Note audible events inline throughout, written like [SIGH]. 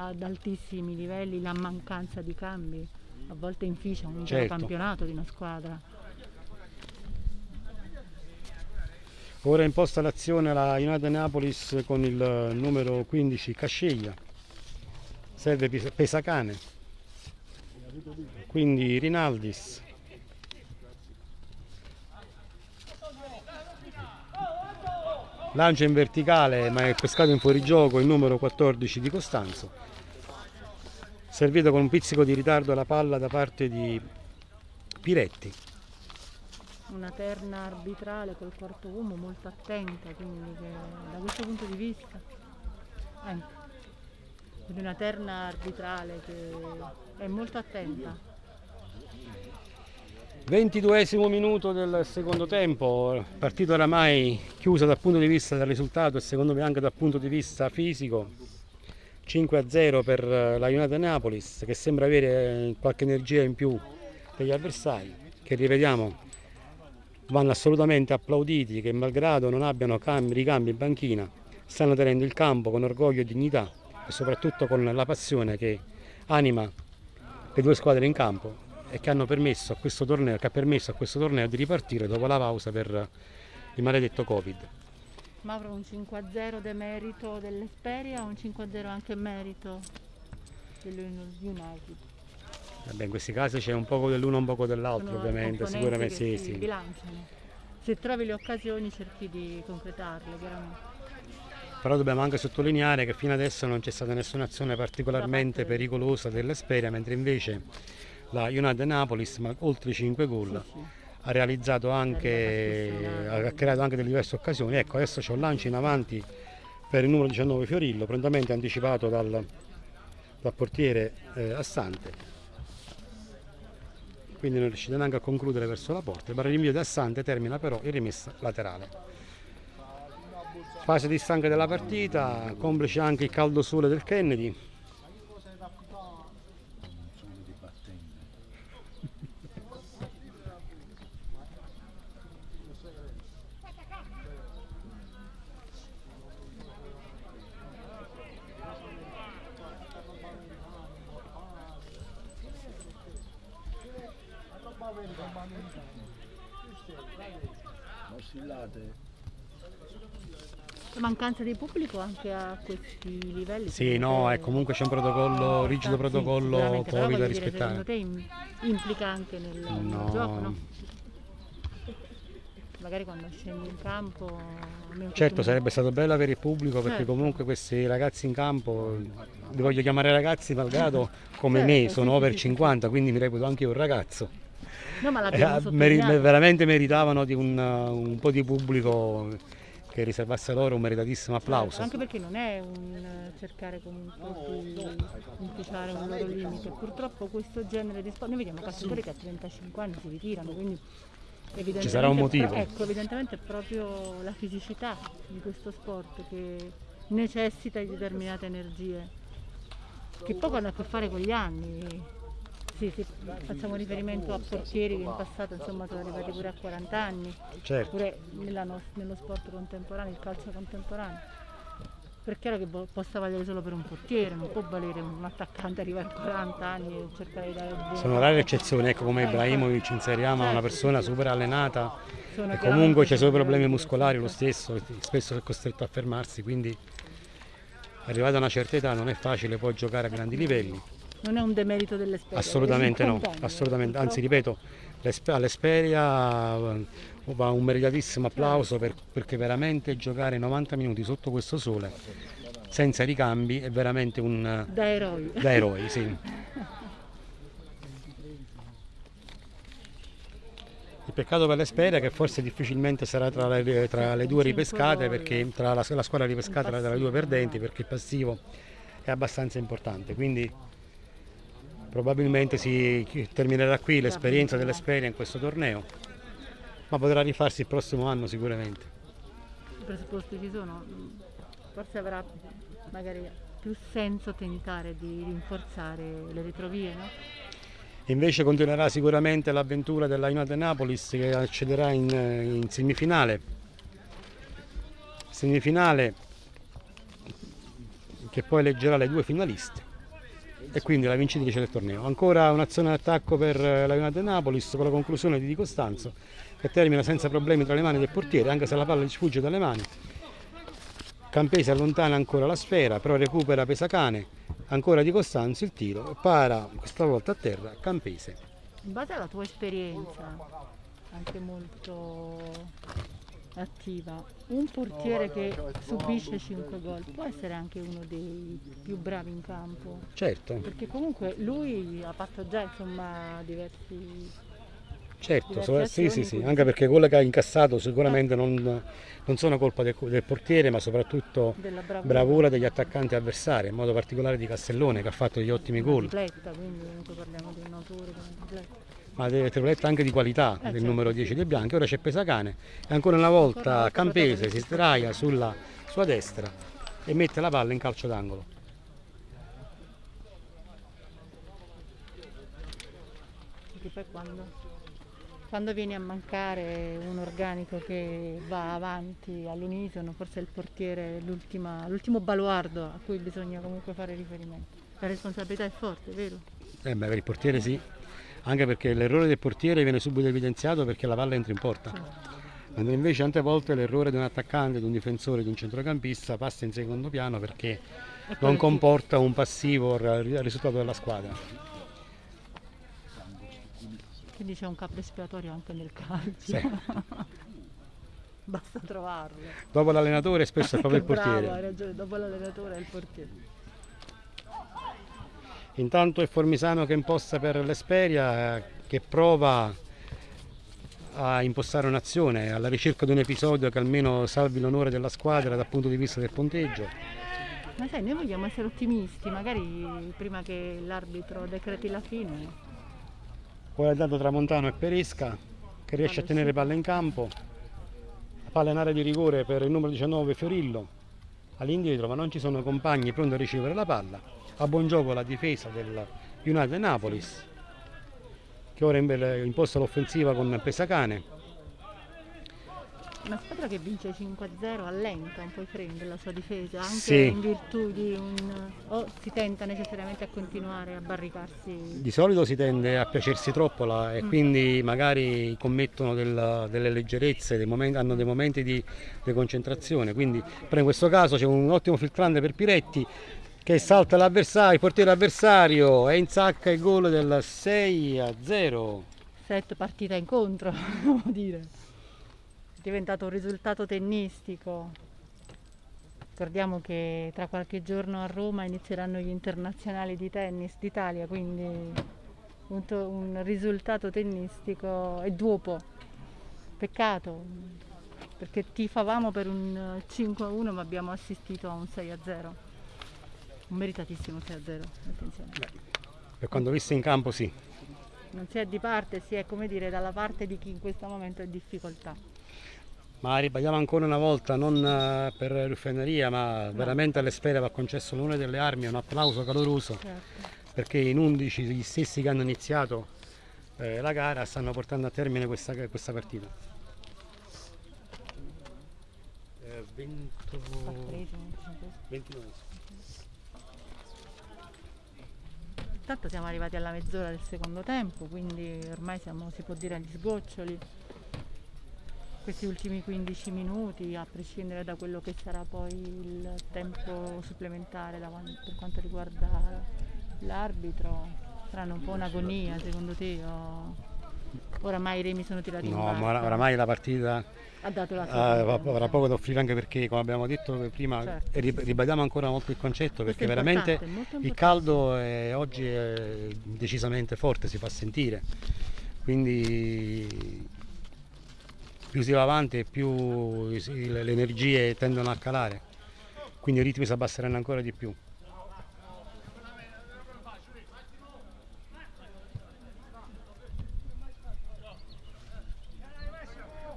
ad altissimi livelli, la mancanza di cambi a volte inficia un intero Certo. campionato di una squadra. Ora imposta l'azione la United Napolis con il numero 15 Casceglia. Serve Pes- Pesacane. Quindi Rinaldis. Lancia in verticale ma è pescato in fuorigioco il numero 14 di Costanzo. Servito con un pizzico di ritardo la palla da parte di Piretti. Una terna arbitrale col quarto uomo molto attenta, quindi che da questo punto di vista ecco, quindi una terna arbitrale che è molto attenta. 22 minuto del secondo tempo, partita oramai chiusa dal punto di vista del risultato e secondo me anche dal punto di vista fisico. 5-0 per la United Napolis che sembra avere qualche energia in più degli avversari che rivediamo vanno assolutamente applauditi che malgrado non abbiano cambi, ricambi in banchina stanno tenendo il campo con orgoglio e dignità e soprattutto con la passione che anima le due squadre in campo e che hanno permesso a questo torneo, che ha permesso a questo torneo di ripartire dopo la pausa per il maledetto Covid. Mauro un 5-0 demerito dell'Esperia o un 5-0 anche merito dell'United? Vabbè, in questi casi c'è un poco dell'uno e un poco dell'altro, ovviamente, sicuramente sì, si sì. bilanciano. Se trovi le occasioni cerchi di concretarle, chiaramente. Però dobbiamo anche sottolineare che fino adesso non c'è stata nessuna azione particolarmente pericolosa dell'Esperia, mentre invece la United Napolis, ma oltre 5 gol, Sì, sì. Ha realizzato anche, ha creato anche delle diverse occasioni. Ecco, adesso c'è un lancio in avanti per il numero 19 Fiorillo, prontamente anticipato dal, dal portiere eh, Assante. Quindi non riuscite neanche a concludere verso la porta. Il rinvio di Assante termina però in rimessa laterale. Fase di stanca della partita, complice anche il caldo sole del Kennedy. Oscillate. La mancanza di pubblico anche a questi livelli. Sì, no, è comunque c'è un protocollo, rigido Sì, protocollo però Covid da voglio dire, rispettare. Secondo te im- implica anche nel, nel No. gioco, no? Magari quando scendi in campo... Certo, sarebbe stato bello avere il pubblico perché Certo. comunque questi ragazzi in campo, li voglio chiamare ragazzi malgrado come Certo, me sì, sono sì, over sì, sì. 50, quindi mi reputo anche io un ragazzo. No, ma Eh, meri- veramente meritavano di un, un po' di pubblico che riservasse loro un meritatissimo applauso. Certo, Anche perché non è un eh, cercare comunque di inficiare un loro limite. Purtroppo questo genere di sport, noi vediamo calciatori che a 35 anni si ritirano, quindi evidentemente, sarà un motivo. ecco, evidentemente è proprio la fisicità di questo sport che necessita di determinate energie, che poco hanno a che fare con gli anni. Sì, sì, facciamo riferimento a portieri che in passato insomma, sono arrivati pure a 40 anni Certo. pure nella nos- nello sport contemporaneo, il calcio contemporaneo. Per chiaro che possa valere solo per un portiere, non può valere un attaccante arrivare a 40 anni e cercare di dare buona- Sono rare eccezioni, ecco come Eh, Ibrahimovic inseriamo una certo, persona super allenata Sono e comunque c'è i suoi super problemi muscolari lo stesso, spesso è costretto a fermarsi, quindi arrivata a una certa età non è facile poi giocare a grandi livelli. Non è un demerito dell'esperienza. Assolutamente no, assolutamente, anzi ripeto, l'Espe- all'Esperia eh, va un meritatissimo applauso per- perché veramente giocare 90 minuti sotto questo sole senza ricambi è veramente un eh, Da eroi. da eroi, sì. Il peccato per l'Esperia che forse difficilmente sarà tra le, tra le due ripescate, perché tra la, la squadra ripescata tra le due perdenti, perché il passivo è abbastanza importante. Quindi probabilmente si terminerà qui l'esperienza dell'Esperia in questo torneo, ma potrà rifarsi il prossimo anno sicuramente. I presupposti ci sono. Forse avrà magari più senso tentare di rinforzare le ritrovie, no? Invece continuerà sicuramente l'avventura della United Napolis che accederà in, in semifinale. Semifinale che poi eleggerà le due finaliste. E quindi la vincitrice del torneo. Ancora un'azione d'attacco per la United Napolis con la conclusione di Di Costanzo che termina senza problemi tra le mani del portiere anche se la palla gli sfugge dalle mani. Campese allontana ancora la sfera però recupera Pesacane, ancora Di Costanzo il tiro, para questa volta a terra Campese. In base alla tua esperienza, anche molto attiva, un portiere che subisce 5 gol può essere anche uno dei più bravi in campo? Certo, Perché comunque lui ha fatto già insomma diversi... certo, so- sì, sì, sì, anche perché quello che ha incassato sicuramente non, non sono colpa del, del portiere ma soprattutto della bravura. bravura degli attaccanti avversari, in modo particolare di Castellone che ha fatto degli ottimi gol, tripletta, quindi parliamo di un autore una tripletta. Ma delle triplette anche di qualità Eh, del certo, numero sì. 10 dei bianchi. Ora c'è Pesacane e ancora una Ancora volta volta Campese si sdraia sulla sua destra e mette la palla in calcio d'angolo. Perché poi quando, quando vieni a mancare un organico che va avanti all'unisono, forse il portiere è l'ultimo baluardo a cui bisogna comunque fare riferimento. La responsabilità è forte, vero? Eh beh, per il portiere sì, anche perché l'errore del portiere viene subito evidenziato perché la palla entra in porta. Mentre invece tante volte l'errore di un attaccante, di un difensore, di un centrocampista passa in secondo piano perché non comporta un passivo al risultato della squadra. Quindi c'è un capo espiatorio anche nel calcio. Sì. [LAUGHS] Basta trovarlo. Dopo l'allenatore spesso è proprio il Che bravo, hai portiere. ragione, dopo l'allenatore è il portiere. Intanto è Formisano che imposta per l'Esperia che prova a impostare un'azione alla ricerca di un episodio che almeno salvi l'onore della squadra dal punto di vista del punteggio. Ma sai, noi vogliamo essere ottimisti, magari prima che l'arbitro decreti la fine. Poi ha dato Tramontano e Peresca che riesce a tenere palla in campo. La palla in area di rigore per il numero 19 Fiorillo all'indietro ma non ci sono compagni pronti a ricevere la palla. A buon gioco la difesa del United Napolis che ora imposta l'offensiva con Pesacane. Una squadra che vince 5-0 allenta un po' i freni della sua difesa, anche Sì. in virtù di un... o si tenta necessariamente a continuare a barricarsi. Di solito si tende a piacersi troppo la- e quindi magari commettono del- delle leggerezze, dei momenti- hanno dei momenti di, di concentrazione. Quindi, però in questo caso c'è un ottimo filtrante per Piretti che salta l'avversario, il portiere avversario e insacca il gol del 6 a 0. Set partita incontro, [LAUGHS] devo dire. È diventato un risultato tennistico. Ricordiamo che tra qualche giorno a Roma inizieranno gli internazionali di tennis d'Italia, quindi un, un risultato tennistico e dopo. Peccato, perché tifavamo per un 5-1 ma abbiamo assistito a un 6-0. Un meritatissimo 6-0, attenzione. Per quanto visto in campo sì. Non si è di parte, si è come dire dalla parte di chi in questo momento è in difficoltà. Ma ribadiamo ancora una volta, non eh, per ruffianeria, ma veramente alle sfere va concesso l'onore delle armi, un applauso caloroso. Certo. perché in 11 gli stessi che hanno iniziato eh, la gara stanno portando a termine questa, questa partita. Eh, 20 Quattresimo, cinquesimo. 29. Intanto siamo arrivati alla mezz'ora del secondo tempo, quindi ormai siamo, si può dire, agli sgoccioli. Questi ultimi 15 minuti, a prescindere da quello che sarà poi il tempo supplementare davanti- per quanto riguarda l'arbitro, saranno un po' un'agonia secondo te? O... Oramai i remi sono tirati in No, ma ora- oramai la partita ha dato la sua avrà poco da offrire anche perché, come abbiamo detto prima, Certo, ribadiamo ancora molto il concetto perché veramente il caldo è- oggi è decisamente forte, si fa sentire. Quindi più si va avanti più le energie tendono a calare, quindi i ritmi si abbasseranno ancora di più.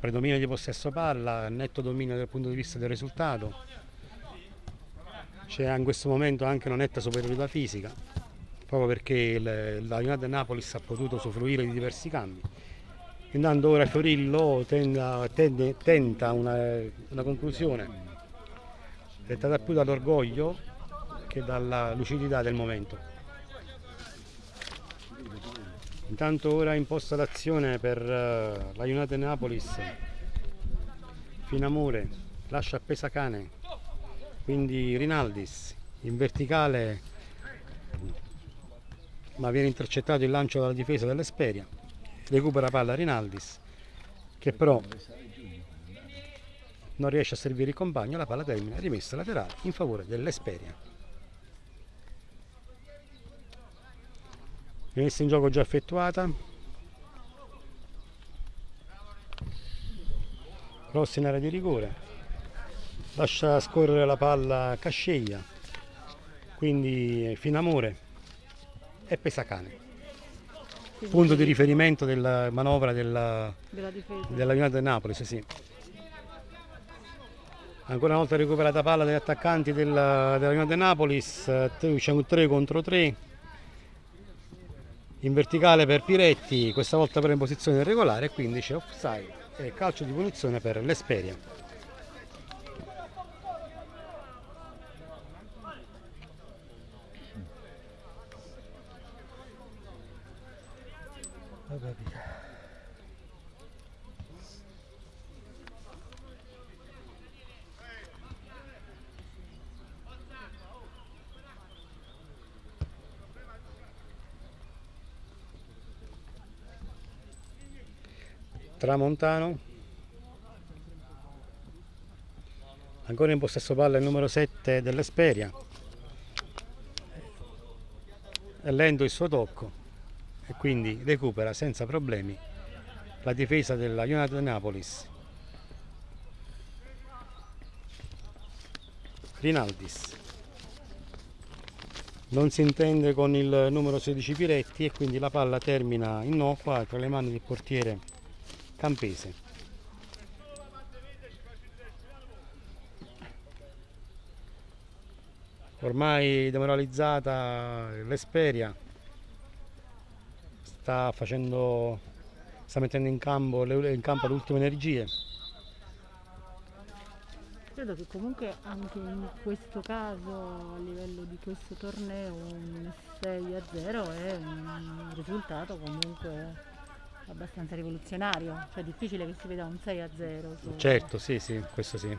Predominio di possesso palla, netto dominio dal punto di vista del risultato. C'è in questo momento anche una netta superiorità fisica, proprio perché il- la United Napolis ha potuto usufruire di diversi cambi. Intanto ora Fiorillo tenda- tende- tenta una, una conclusione dettata più dall'orgoglio che dalla lucidità del momento. Intanto ora imposta l'azione per eh, la United Napolis. Finamore lascia a Pesacane. Quindi Rinaldis in verticale ma viene intercettato il lancio dalla difesa dell'Esperia. Recupera palla Rinaldis che però non riesce a servire il compagno, la palla termina rimessa laterale in favore dell'Esperia. Rimessa in gioco già effettuata. Cross in area di rigore. Lascia scorrere la palla Casceglia. Quindi Finamore e Pesacane. Punto di riferimento della manovra della, della della United Napoli, sì. Ancora una volta recuperata palla dagli attaccanti della, della United Napolis, eh, c'è un 3 contro 3 in verticale per Piretti, questa volta però in posizione regolare quindi c'è offside e calcio di punizione per l'Esperia. Tramontano. Ancora in possesso palla il numero 7 dell'Esperia. È lento il suo tocco e quindi recupera senza problemi la difesa della United Napolis. Rinaldis. Non si intende con il numero 16 Piretti e quindi la palla termina innocua tra le mani del portiere Campese. Ormai demoralizzata l'Esperia sta facendo sta mettendo in campo, le, in campo le ultime energie. Credo che comunque anche in questo caso, a livello di questo torneo, un 6 a 0 è un risultato comunque abbastanza rivoluzionario, cioè è difficile che si veda un 6 a 0. Su... Certo, sì, sì, questo sì.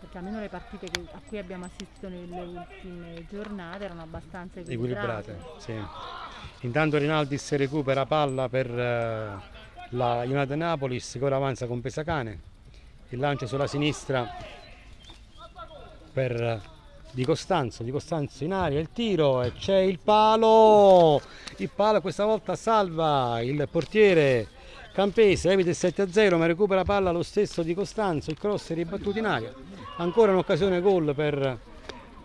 Perché almeno le partite che, a cui abbiamo assistito nelle ultime giornate erano abbastanza equilibrate. equilibrate sì. Intanto Rinaldis recupera palla per uh, la United Napolis che ora avanza con Pesacane. Il lancio sulla sinistra per Di Costanzo, Di Costanzo in aria, il tiro e c'è il palo! Il palo questa volta salva il portiere Campese, evita il 7-0 ma recupera palla lo stesso Di Costanzo, il cross è ribattuto in aria. Ancora un'occasione gol per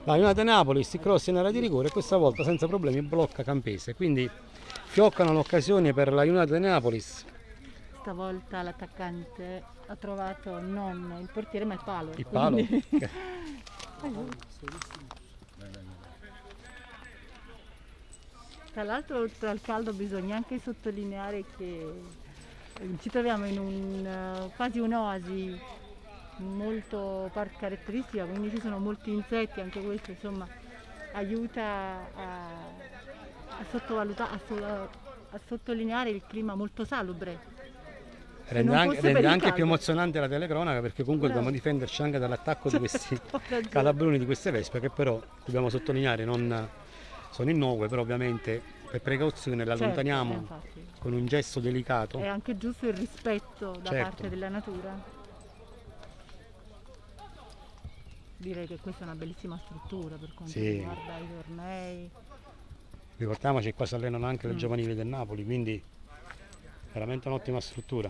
la United Napolis, il cross in area di rigore e questa volta senza problemi blocca Campese. Quindi fioccano l'occasione per la United Napolis. Stavolta l'attaccante ha trovato non il portiere ma il palo. Il palo? [LAUGHS] Tra l'altro oltre al caldo bisogna anche sottolineare che eh, ci troviamo in un, eh, quasi un'oasi molto caratteristica, quindi ci sono molti insetti, anche questo insomma aiuta a, a a, a sottolineare il clima molto salubre. Rende, anche, rende anche più emozionante la telecronaca perché comunque Bravo. dobbiamo difenderci anche dall'attacco [LAUGHS] di questi ragione. calabroni di queste vespe che però dobbiamo sottolineare non sono innocue però ovviamente per precauzione le Certo, allontaniamo infatti. con un gesto delicato È anche giusto il rispetto da Certo. parte della natura. Direi che questa è una bellissima struttura per quanto Sì. riguarda i tornei. ricordiamoci che qua si allenano anche le Mm. giovanili del Napoli quindi veramente un'ottima struttura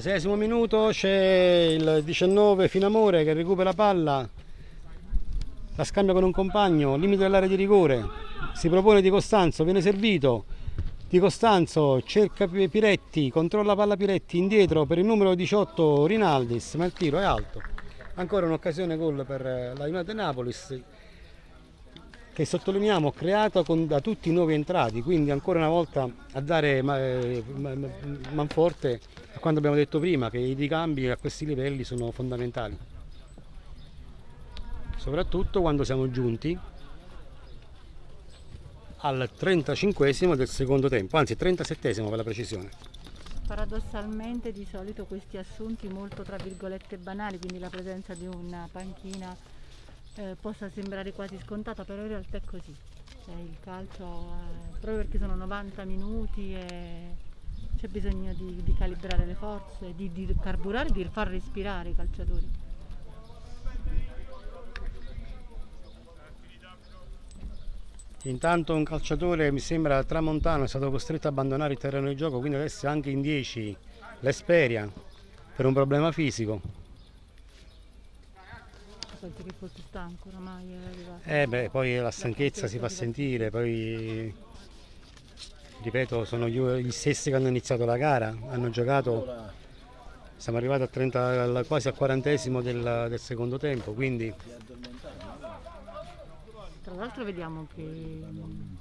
36 minuto c'è il 19 Finamore che recupera palla. La scambia con un compagno limite dell'area di rigore. Si propone di Costanzo viene servito. Di Costanzo cerca Piretti, controlla palla Piretti indietro per il numero 18 Rinaldis, ma il tiro è alto. Ancora un'occasione gol per la United Napolis che sottolineiamo creato con, da tutti i nuovi entrati, quindi ancora una volta a dare eh, manforte a quanto abbiamo detto prima che i ricambi a questi livelli sono fondamentali. Soprattutto quando siamo giunti al 35 del secondo tempo, anzi 37 per la precisione. Paradossalmente di solito questi assunti molto tra virgolette banali, quindi la presenza di una panchina eh, possa sembrare quasi scontata, però in realtà è così. Cioè, il calcio, eh, proprio perché sono 90 minuti e c'è bisogno di, di, calibrare le forze, di, di carburare, di far respirare i calciatori. Intanto un calciatore mi sembra tramontano è stato costretto a abbandonare il terreno di gioco, quindi adesso è anche in 10 l'Esperia per un problema fisico. Penso che fosse stanco oramai. Eh beh, poi la stanchezza si fa sentire, poi ripeto sono gli stessi che hanno iniziato la gara, hanno giocato, siamo arrivati a 30, quasi al quarantesimo del, del secondo tempo, quindi tra l'altro vediamo che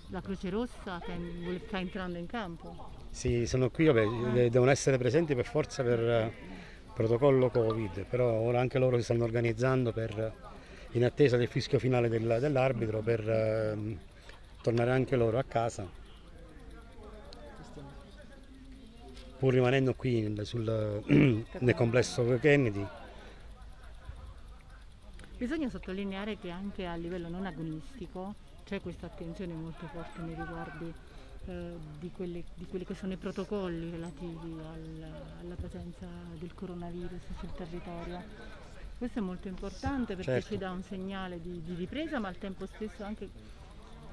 la Croce Rossa sta entrando in campo. Sì, sono qui, vabbè, devono essere presenti per forza per eh, protocollo Covid, però ora anche loro si stanno organizzando per, in attesa del fischio finale del, dell'arbitro per eh, tornare anche loro a casa. Pur rimanendo qui sul, [CLEARS THROAT] nel complesso Kennedy. Bisogna sottolineare che anche a livello non agonistico c'è questa attenzione molto forte nei riguardi eh, di, quelle, di, quelli che sono i protocolli relativi al, alla presenza del coronavirus sul territorio. Questo è molto importante perché certo. ci dà un segnale di, di ripresa ma al tempo stesso anche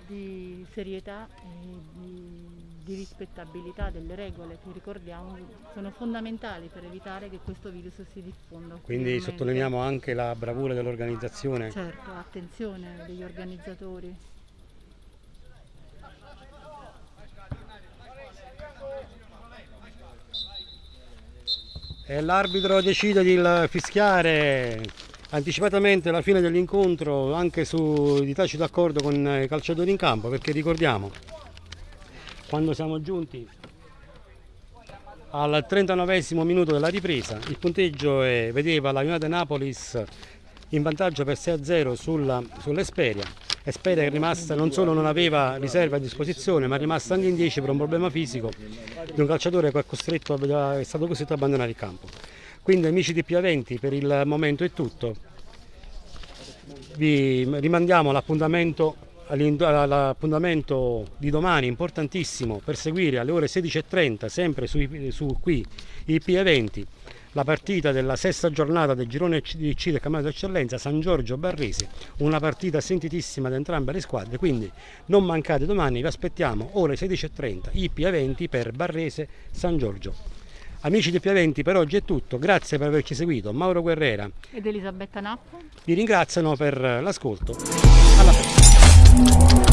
di serietà e di, di, rispettabilità delle regole che ricordiamo sono fondamentali per evitare che questo virus si diffonda. Quindi sottolineiamo anche la bravura dell'organizzazione. Certo, attenzione degli organizzatori. E l'arbitro decide di fischiare anticipatamente la fine dell'incontro anche su, di tacito accordo con i calciatori in campo perché ricordiamo quando siamo giunti al 39 minuto della ripresa il punteggio è, vedeva la United Napolis in vantaggio per 6-0 sull'Esperia Esperia che è rimasta non solo non aveva riserva a disposizione ma è rimasta anche in 10 per un problema fisico di un calciatore che è, costretto, è stato costretto a abbandonare il campo quindi amici di Piaventi per il momento è tutto. Vi rimandiamo all'appuntamento all'appuntamento di domani importantissimo per seguire alle ore 16.30 sempre su, su qui il P20 la partita della sesta giornata del girone C del campionato d'eccellenza San Giorgio Barresi una partita sentitissima da entrambe le squadre quindi non mancate domani vi aspettiamo ore 16.30 IP20 per Barrese San Giorgio Amici di Piaventi, per oggi è tutto. Grazie per averci seguito. Mauro Guerrera ed Elisabetta Nappo vi ringraziano per l'ascolto. Alla prossima. Thank you.